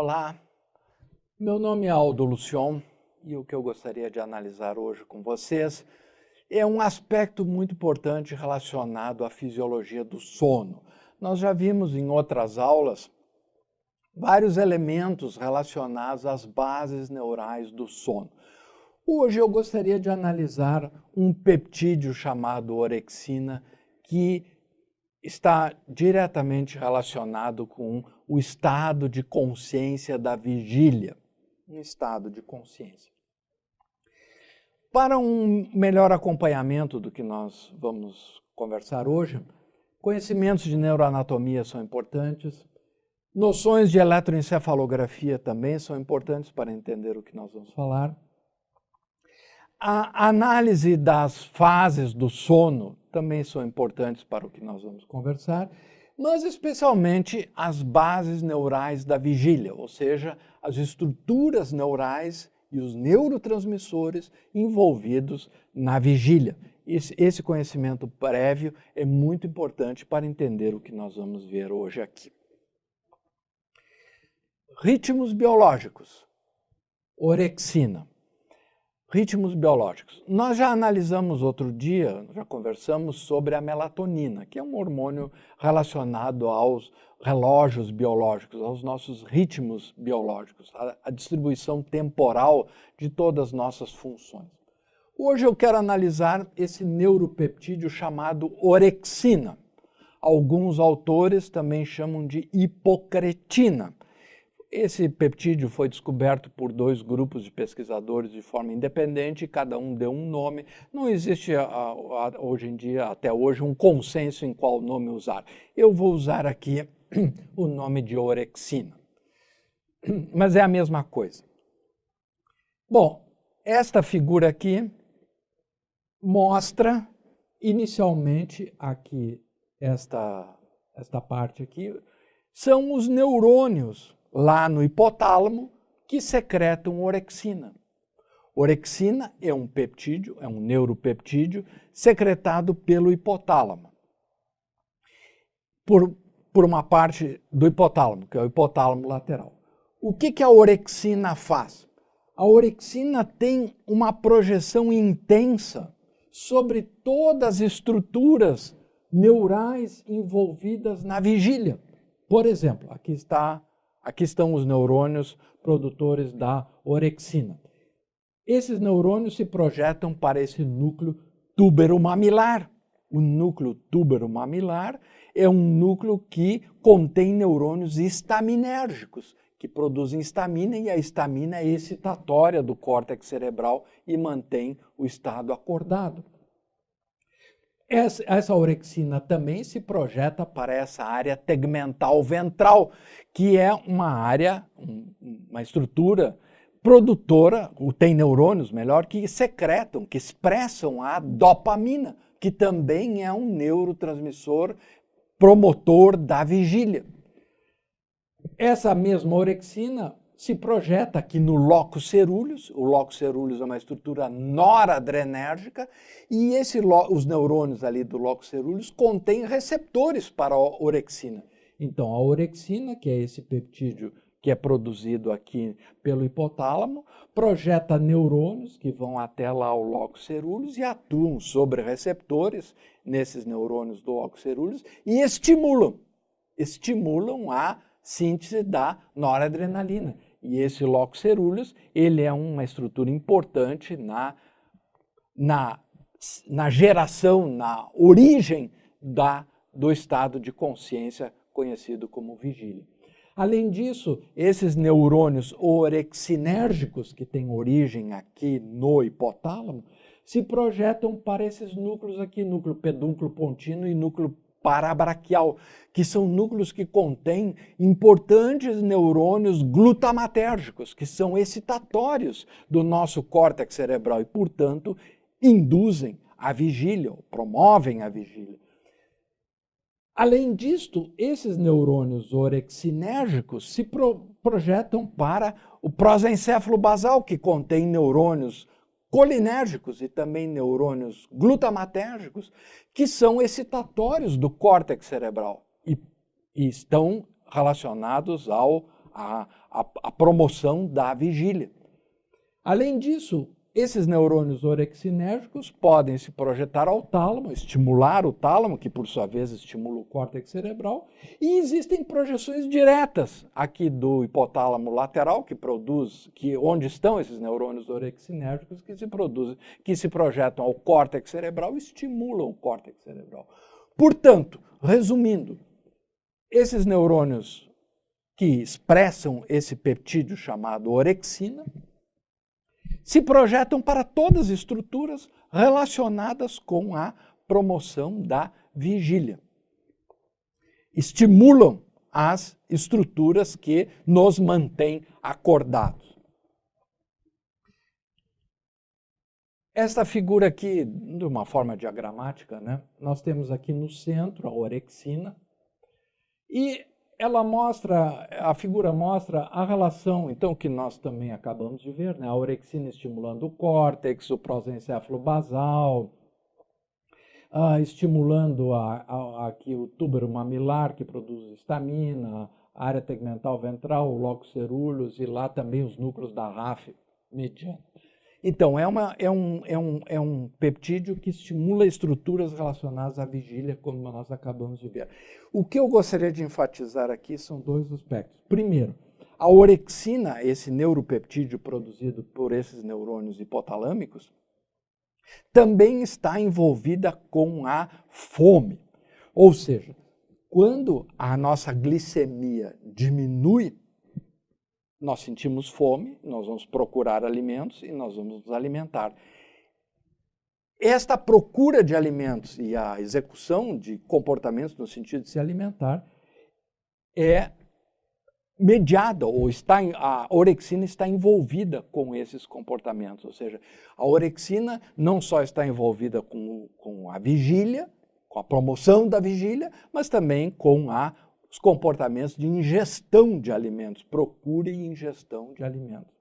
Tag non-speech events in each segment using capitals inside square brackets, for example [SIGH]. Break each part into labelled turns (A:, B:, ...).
A: Olá, meu nome é Aldo Lucion e o que eu gostaria de analisar hoje com vocês é um aspecto muito importante relacionado à fisiologia do sono. Nós já vimos em outras aulas vários elementos relacionados às bases neurais do sono. Hoje eu gostaria de analisar um peptídeo chamado orexina que está diretamente relacionado com o estado de consciência da vigília, um estado de consciência. Para um melhor acompanhamento do que nós vamos conversar hoje, conhecimentos de neuroanatomia são importantes, noções de eletroencefalografia também são importantes para entender o que nós vamos falar. A análise das fases do sono também são importantes para o que nós vamos conversar, mas especialmente as bases neurais da vigília, ou seja, as estruturas neurais e os neurotransmissores envolvidos na vigília. Esse, conhecimento prévio é muito importante para entender o que nós vamos ver hoje aqui. Ritmos biológicos. Orexina ritmos biológicos. Nós já analisamos outro dia, já conversamos sobre a melatonina, que é um hormônio relacionado aos relógios biológicos, aos nossos ritmos biológicos, a distribuição temporal de todas as nossas funções. Hoje eu quero analisar esse neuropeptídeo chamado orexina. Alguns autores também chamam de hipocretina. Esse peptídeo foi descoberto por dois grupos de pesquisadores de forma independente, cada um deu um nome. Não existe hoje em dia, até hoje, um consenso em qual nome usar. Eu vou usar aqui [CLEARS THROAT] o nome de orexina. [CLEARS THROAT] Mas é a mesma coisa. Bom, esta figura aqui mostra inicialmente aqui esta esta parte aqui são os neurônios lá no hipotálamo que secretam orexina. Orexina é um peptídeo, é um neuropeptídeo secretado pelo hipotálamo. Por, por uma parte do hipotálamo, que é o hipotálamo lateral. O que, que a orexina faz? A orexina tem uma projeção intensa sobre todas as estruturas neurais envolvidas na vigília. Por exemplo, aqui está Aqui estão os neurônios produtores da orexina. Esses neurônios se projetam para esse núcleo túbero-mamilar. O núcleo túbero-mamilar é um núcleo que contém neurônios estaminérgicos, que produzem estamina, e a estamina é excitatória do córtex cerebral e mantém o estado acordado. Essa, essa orexina também se projeta para essa área tegmental ventral, que é uma área, uma estrutura produtora, tem neurônios, melhor, que secretam, que expressam a dopamina, que também é um neurotransmissor promotor da vigília. Essa mesma orexina se projeta aqui no locus cerúleus. O locus cerúleus é uma estrutura noradrenérgica e esse, os neurônios ali do locus cerúleus contêm receptores para a orexina. Então, a orexina, que é esse peptídeo que é produzido aqui pelo hipotálamo, projeta neurônios que vão até lá ao locus cerúleus e atuam sobre receptores nesses neurônios do locus cerúleus e estimulam, estimulam a síntese da noradrenalina. E esse locus cerúleus, ele é uma estrutura importante na, na, na geração, na origem da, do estado de consciência conhecido como vigília. Além disso, esses neurônios orexinérgicos, que têm origem aqui no hipotálamo, se projetam para esses núcleos aqui, núcleo pedúnculo pontino e núcleo parabraquial, que são núcleos que contêm importantes neurônios glutamatérgicos, que são excitatórios do nosso córtex cerebral e, portanto, induzem a vigília, promovem a vigília. Além disto, esses neurônios orexinérgicos se pro projetam para o prosencéfalo basal, que contém neurônios colinérgicos e também neurônios glutamatérgicos, que são excitatórios do córtex cerebral e, e estão relacionados ao, a, a, a promoção da vigília. Além disso, esses neurônios orexinérgicos podem se projetar ao tálamo, estimular o tálamo, que por sua vez estimula o córtex cerebral, e existem projeções diretas aqui do hipotálamo lateral, que produz, que onde estão esses neurônios orexinérgicos que se produzem, que se projetam ao córtex cerebral e estimulam o córtex cerebral. Portanto, resumindo, esses neurônios que expressam esse peptídeo chamado orexina, se projetam para todas as estruturas relacionadas com a promoção da vigília. Estimulam as estruturas que nos mantêm acordados. Esta figura aqui, de uma forma diagramática, né? nós temos aqui no centro a orexina e ela mostra, a figura mostra a relação, então, que nós também acabamos de ver, né? a orexina estimulando o córtex, o prosencéfalo basal, uh, estimulando a, a, aqui o túbero mamilar, que produz estamina, a área tegmental ventral, o locus cerúleus e lá também os núcleos da RAF mediana. Então, é, uma, é, um, é, um, é um peptídeo que estimula estruturas relacionadas à vigília, como nós acabamos de ver. O que eu gostaria de enfatizar aqui são dois aspectos. Primeiro, a orexina, esse neuropeptídeo produzido por esses neurônios hipotalâmicos, também está envolvida com a fome. Ou seja, quando a nossa glicemia diminui, nós sentimos fome, nós vamos procurar alimentos e nós vamos nos alimentar. Esta procura de alimentos e a execução de comportamentos no sentido de se alimentar é mediada ou está a orexina está envolvida com esses comportamentos, ou seja, a orexina não só está envolvida com, com a vigília, com a promoção da vigília, mas também com a os comportamentos de ingestão de alimentos, procura e ingestão de alimentos.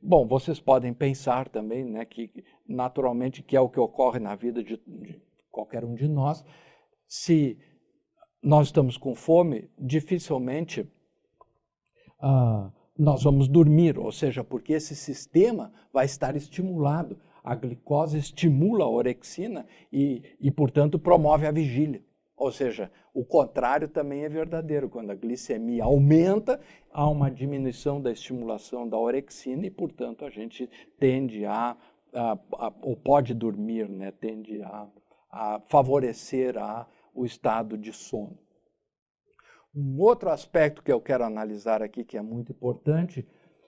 A: Bom, vocês podem pensar também, né, que naturalmente que é o que ocorre na vida de, de qualquer um de nós, se nós estamos com fome, dificilmente ah, nós vamos dormir, ou seja, porque esse sistema vai estar estimulado. A glicose estimula a orexina e, e portanto, promove a vigília. Ou seja, o contrário também é verdadeiro. Quando a glicemia aumenta, há uma diminuição da estimulação da orexina e, portanto, a gente tende a, a, a ou pode dormir, né? tende a, a favorecer a, o estado de sono. Um outro aspecto que eu quero analisar aqui, que é muito importante,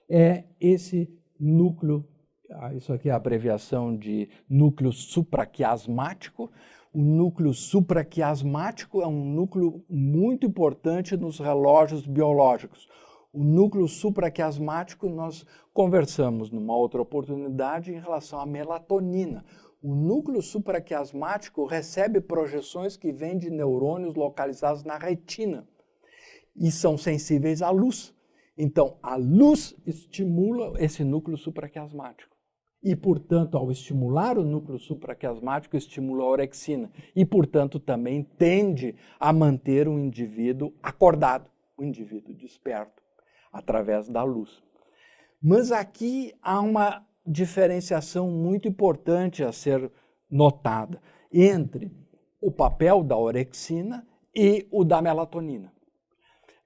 A: é esse núcleo, ah, isso aqui é a abreviação de núcleo supraquiasmático, o núcleo supraquiasmático é um núcleo muito importante nos relógios biológicos. O núcleo supraquiasmático nós conversamos numa outra oportunidade em relação à melatonina. O núcleo supraquiasmático recebe projeções que vêm de neurônios localizados na retina e são sensíveis à luz. Então, a luz estimula esse núcleo supraquiasmático e, portanto, ao estimular o núcleo supraquiasmático, estimula a orexina e, portanto, também tende a manter o indivíduo acordado, o indivíduo desperto, através da luz. Mas aqui há uma diferenciação muito importante a ser notada entre o papel da orexina e o da melatonina.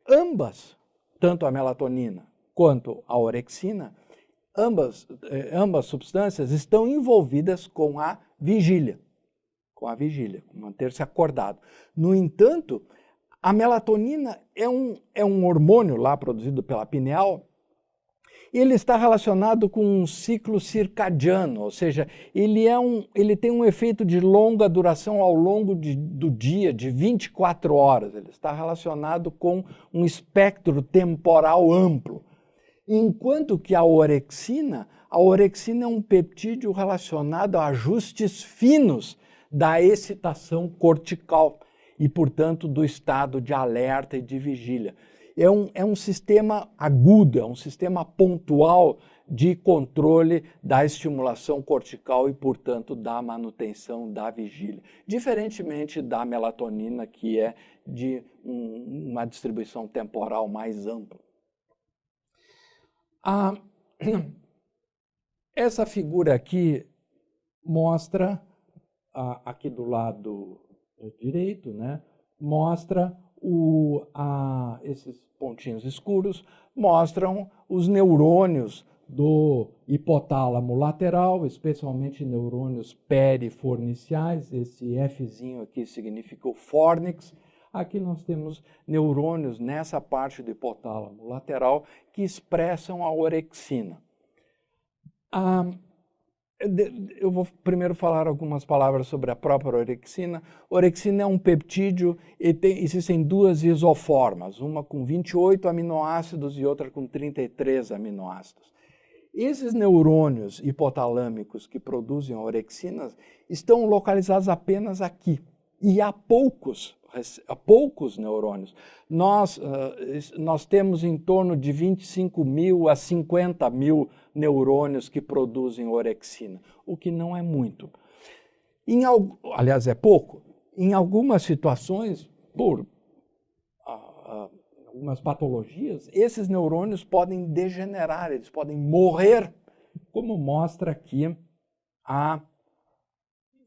A: Ambas, tanto a melatonina quanto a orexina, ambas, eh, ambas substâncias estão envolvidas com a vigília, com a vigília, manter-se acordado. No entanto, a melatonina é um, é um hormônio lá produzido pela pineal ele está relacionado com um ciclo circadiano, ou seja, ele, é um, ele tem um efeito de longa duração ao longo de, do dia, de 24 horas. Ele está relacionado com um espectro temporal amplo. Enquanto que a orexina, a orexina é um peptídeo relacionado a ajustes finos da excitação cortical e, portanto, do estado de alerta e de vigília. É um, é um sistema agudo, é um sistema pontual de controle da estimulação cortical e, portanto, da manutenção da vigília. Diferentemente da melatonina, que é de um, uma distribuição temporal mais ampla. Ah, [CLEARS THROAT] essa figura aqui mostra, aqui do lado direito, né, mostra o, ah, esses pontinhos escuros, mostram os neurônios do hipotálamo lateral, especialmente neurônios periforniciais, esse Fzinho aqui significa o fornix. Aqui nós temos neurônios nessa parte do hipotálamo lateral que expressam a orexina. Ah, eu vou primeiro falar algumas palavras sobre a própria orexina. Orexina é um peptídeo e tem, existem duas isoformas, uma com 28 aminoácidos e outra com 33 aminoácidos. Esses neurônios hipotalâmicos que produzem a orexina estão localizados apenas aqui. E há poucos, há poucos neurônios. Nós, uh, nós temos em torno de 25 mil a 50 mil neurônios que produzem orexina, o que não é muito. Em, aliás, é pouco. Em algumas situações, por uh, uh, algumas patologias, esses neurônios podem degenerar, eles podem morrer, como mostra aqui a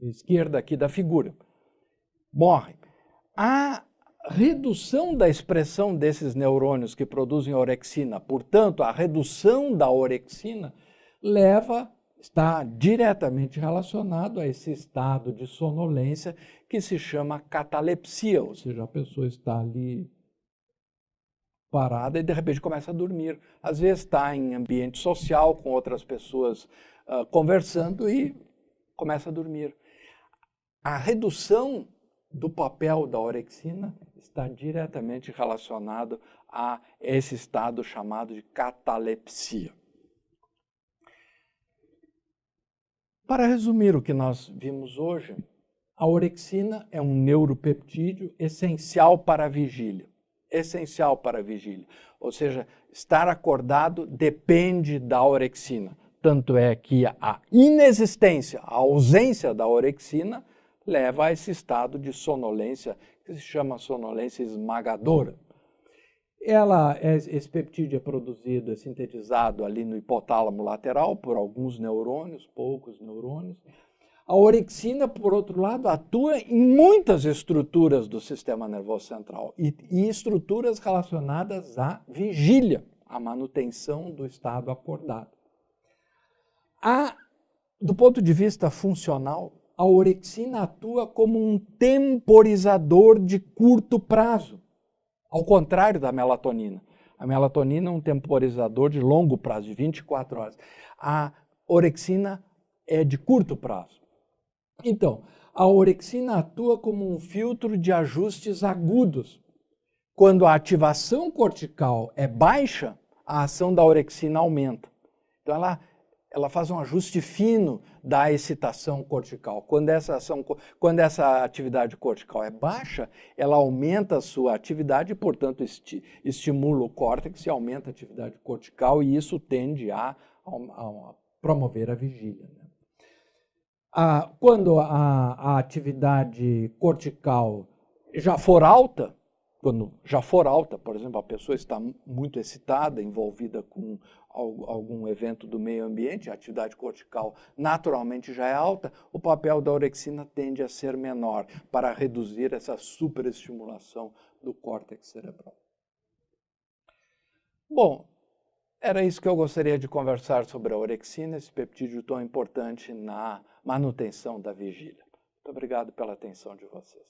A: esquerda aqui da figura. Morrem. A redução da expressão desses neurônios que produzem orexina, portanto, a redução da orexina, leva, está diretamente relacionado a esse estado de sonolência que se chama catalepsia, ou seja, a pessoa está ali parada e de repente começa a dormir. Às vezes está em ambiente social com outras pessoas uh, conversando e começa a dormir. A redução do papel da orexina está diretamente relacionado a esse estado chamado de catalepsia. Para resumir o que nós vimos hoje, a orexina é um neuropeptídeo essencial para a vigília essencial para a vigília. Ou seja, estar acordado depende da orexina. Tanto é que a inexistência, a ausência da orexina, leva a esse estado de sonolência, que se chama sonolência esmagadora. Ela, é, esse peptídeo é produzido, é sintetizado ali no hipotálamo lateral por alguns neurônios, poucos neurônios, a orexina, por outro lado, atua em muitas estruturas do sistema nervoso central e, e estruturas relacionadas à vigília, à manutenção do estado acordado. A, do ponto de vista funcional, a orexina atua como um temporizador de curto prazo, ao contrário da melatonina. A melatonina é um temporizador de longo prazo, de 24 horas. A orexina é de curto prazo. Então, a orexina atua como um filtro de ajustes agudos. Quando a ativação cortical é baixa, a ação da orexina aumenta. Então, ela, ela faz um ajuste fino da excitação cortical. Quando essa, ação, quando essa atividade cortical é baixa, ela aumenta a sua atividade e, portanto, esti, estimula o córtex e aumenta a atividade cortical, e isso tende a, a, a promover a vigília. Né? Quando a, a atividade cortical já for alta, quando já for alta, por exemplo, a pessoa está muito excitada, envolvida com algum evento do meio ambiente, a atividade cortical naturalmente já é alta, o papel da orexina tende a ser menor para reduzir essa superestimulação do córtex cerebral. Bom, era isso que eu gostaria de conversar sobre a orexina, esse peptídeo tão importante na manutenção da vigília. Muito obrigado pela atenção de vocês.